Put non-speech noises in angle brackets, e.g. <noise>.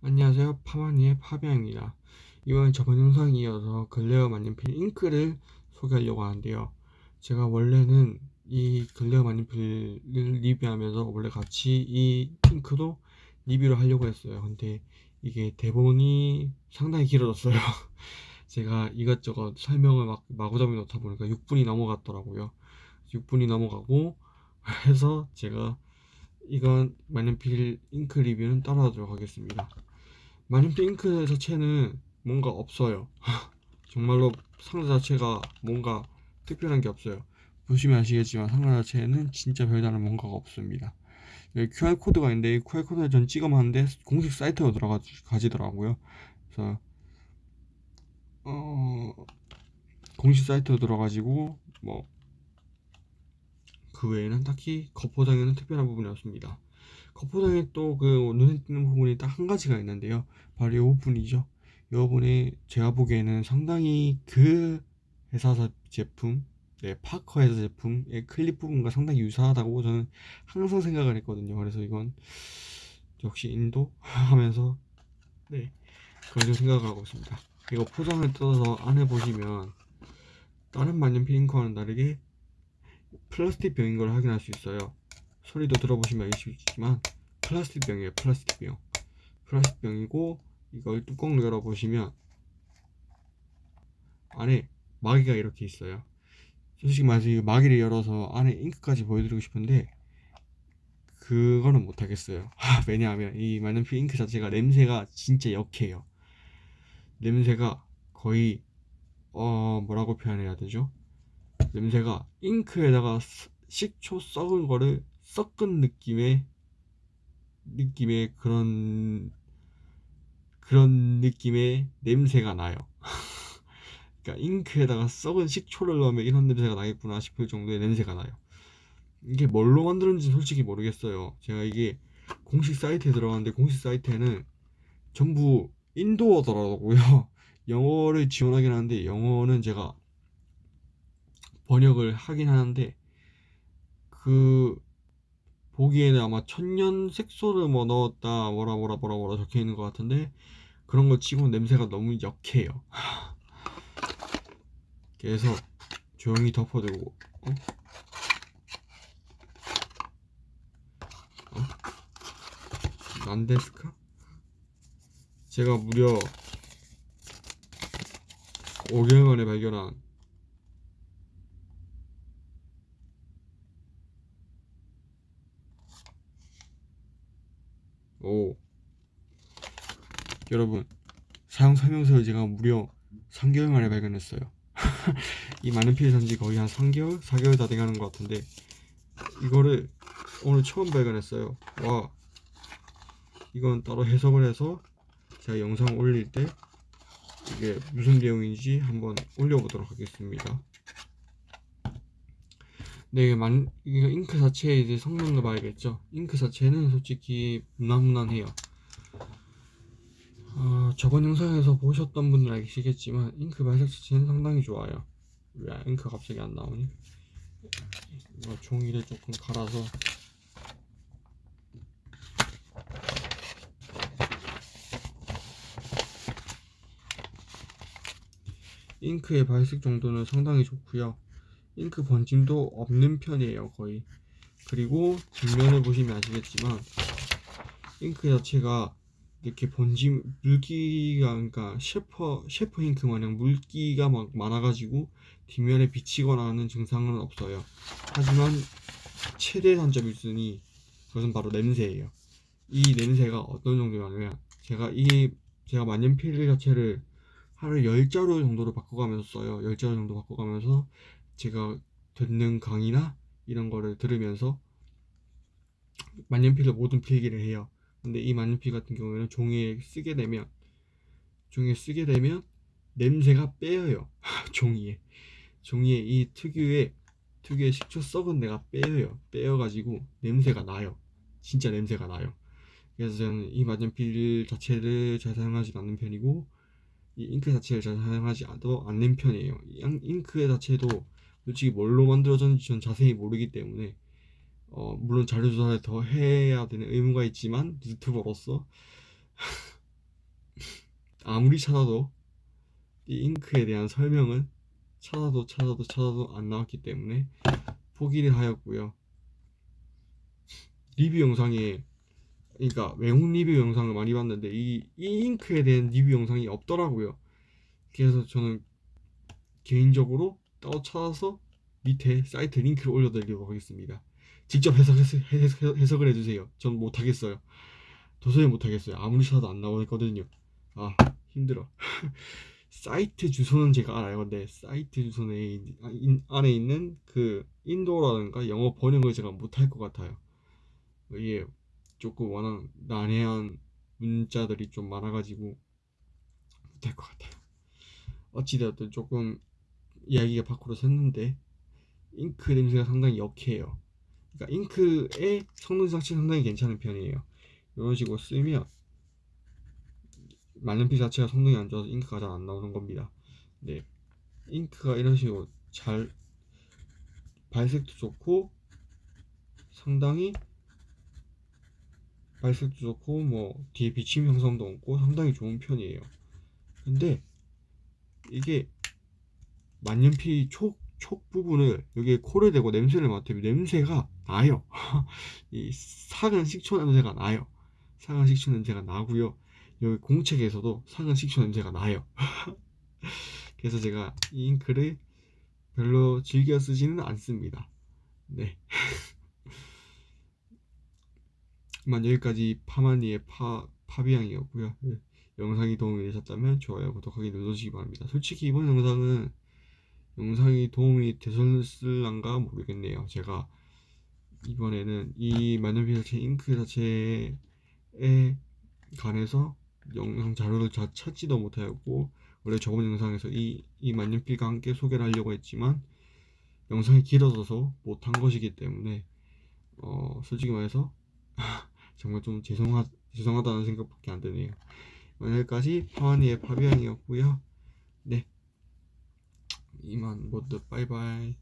안녕하세요. 파마니의 파비앙입니다. 이번 저번 영상에 이어서 글레어 만년필 잉크를 소개하려고 하는데요. 제가 원래는 이 글레어 만년필을 리뷰하면서 원래 같이 이 잉크도 리뷰를 하려고 했어요. 근데 이게 대본이 상당히 길어졌어요. <laughs> 제가 이것저것 설명을 막 마구잡이 놓다 보니까 6분이 넘어갔더라고요. 6분이 넘어가고 해서 제가 이건 만년필 잉크 리뷰는 따라하도록 하겠습니다 마님피 잉크 자체는 뭔가 없어요. <laughs> 정말로 상자 자체가 뭔가 특별한 게 없어요. 보시면 아시겠지만 상자 자체는 진짜 별다른 뭔가가 없습니다. 여기 QR코드가 있는데 이 QR코드를 전 찍어만 하는데 공식 사이트로 들어가지더라고요. 그래서 어 공식 사이트로 들어가지고 뭐 그 외에는 딱히 겉포장에는 특별한 부분이 없습니다 겉포장에 또 그 눈에 띄는 부분이 딱 한 가지가 있는데요. 바로 이 부분이죠. 이 부분이 제가 보기에는 상당히 그 회사 제품 네, 파커 회사 제품의 클립 부분과 상당히 유사하다고 저는 항상 생각을 했거든요. 그래서 이건 역시 인도? <laughs> 하면서 네 그런 생각을 하고 있습니다. 이거 포장을 뜯어서 안에 보시면 다른 만년필 잉크와는 다르게 플라스틱 병인 걸 확인할 수 있어요 소리도 들어보시면 아시겠지만 플라스틱 병이에요 플라스틱 병. 플라스틱 병이고 이걸 뚜껑을 열어보시면 안에 마개가 이렇게 있어요. 솔직히 말해서 이 마개를 열어서 안에 잉크까지 보여드리고 싶은데 그거는 못하겠어요. <laughs> 왜냐하면 이 만년필 잉크 자체가 냄새가 진짜 역해요. 냄새가 거의 어 뭐라고 표현해야 되죠? 냄새가 잉크에다가 식초 썩은 거를 섞은 느낌의 느낌의 그런 그런 느낌의 냄새가 나요. <laughs> 그러니까 잉크에다가 썩은 식초를 넣으면 이런 냄새가 나겠구나 싶을 정도의 냄새가 나요. 이게 뭘로 만들었는지 솔직히 모르겠어요. 제가 이게 공식 사이트에 들어갔는데 공식 사이트에는 전부 인도어더라고요. <laughs> 영어를 지원하긴 하는데 영어는 제가 번역을 하긴 하는데 그 보기에는 아마 천년 색소를 뭐 넣었다 뭐라 뭐라 뭐라 뭐라 적혀 있는 것 같은데 그런 거 치고 냄새가 너무 역해요 <laughs> 그래서 조용히 덮어두고 어? 어? 난데스카? 제가 무려 5개월 만에 발견한 오. 여러분 사용 설명서를 제가 무려 3개월 만에 발견했어요. <laughs> 이 많은 피해 산지 거의 한 3개월? 4개월 다 돼가는 것 같은데 이거를 오늘 처음 발견했어요. 와. 이건 따로 해석을 해서 제가 영상 올릴 때 이게 무슨 내용인지 한번 올려보도록 하겠습니다 네, 만, 이게 잉크 자체의 이제 성능을 봐야겠죠. 잉크 자체는 솔직히 무난무난해요. 어, 저번 영상에서 보셨던 분들 알시겠지만 잉크 발색 자체는 상당히 좋아요. 왜 잉크 갑자기 안 나오니? 이거 종이를 조금 갈아서 잉크의 발색 정도는 상당히 좋고요 잉크 번짐도 없는 편이에요 거의. 그리고 뒷면을 보시면 아시겠지만 잉크 자체가 이렇게 번짐 물기가 그러니까 셰퍼 셰퍼 잉크 마냥 물기가 막 많아가지고 뒷면에 비치거나 하는 증상은 없어요. 하지만 최대 단점이 있으니 그것은 바로 냄새예요. 이 냄새가 어떤 정도냐면 제가 이 제가 만년필 자체를 하루 10자루 정도로 바꿔가면서 써요. 10자루 정도 바꿔가면서 제가 듣는 강의나 이런 거를 들으면서 만년필로 모든 필기를 해요. 근데 이 만년필 같은 경우에는 종이에 쓰게 되면 종이에 쓰게 되면 냄새가 빼여요. <laughs> 종이에. 종이에 이 특유의 특유의 식초 썩은 내가 빼여요. 빼여가지고 냄새가 나요. 진짜 냄새가 나요. 그래서 저는 이 만년필 자체를 잘 사용하지 않는 편이고 이 잉크 자체를 잘 사용하지 않는 편이에요. 잉크 자체도 솔직히 뭘로 만들어졌는지 전 자세히 모르기 때문에 어, 물론 자료 조사를 더 해야 되는 의무가 있지만 유튜버로서 <laughs> 아무리 찾아도 이 잉크에 대한 설명은 찾아도 찾아도 찾아도 안 나왔기 때문에 포기를 하였고요. 리뷰 영상에 그러니까 외국 리뷰 영상을 많이 봤는데 이, 이 잉크에 대한 리뷰 영상이 없더라고요. 그래서 저는 개인적으로 찾아서 밑에 사이트 링크를 올려드리도록 하겠습니다. 직접 해석, 해석, 해석 을 해주세요. 전 못하겠어요. 도저히 못하겠어요. 아무리 찾아도 안 나오거든요. 아 힘들어. <laughs> 사이트 주소는 제가 알아요. 근데 사이트 주소에 아, 안에 있는 그 인도라든가 영어 번역을 제가 못할 것 같아요. 이게 조금 워낙 난해한 문자들이 좀 많아가지고 못할 것 같아요. 어찌되었든 조금 이야기가 밖으로 샜는데 잉크 냄새가 상당히 역해요. 그러니까 잉크의 성능 자체가 상당히 괜찮은 편이에요. 이런 식으로 쓰면 만년필 자체가 성능이 안 좋아서 잉크가 잘 안 나오는 겁니다. 네, 잉크가 이런 식으로 잘 발색도 좋고 상당히 발색도 좋고 뭐 뒤에 비침 형성도 없고 상당히 좋은 편이에요. 근데 이게 만년필 촉, 촉 부분을 여기에 코를 대고 냄새를 맡으면 냄새가 나요. <laughs> 이 사근 식초 냄새가 나요. 사근 식초 냄새가 나고요. 여기 공책에서도 사근 식초 냄새가 나요. <laughs> 그래서 제가 이 잉크를 별로 즐겨 쓰지는 않습니다. 네. <laughs> 이만 여기까지 파마니의 파, 파비앙이었고요. 네. 영상이 도움이 되셨다면 좋아요, 구독하기 눌러주시기 바랍니다. 솔직히 이번 영상은 영상이 도움이 되셨을란가 모르겠네요. 제가 이번에는 이 만년필 자체 잉크 자체에 관해서 영상 자료를 잘 찾지도 못하였고 원래 저번 영상에서 이, 이 만년필과 함께 소개를 하려고 했지만 영상이 길어져서 못한 것이기 때문에 어, 솔직히 말해서 <laughs> 정말 좀 죄송하, 죄송하다는 생각밖에 안 드네요. 오늘까지 파와니의 파비앙이었고요. 네. 이만 모두 빠이빠이.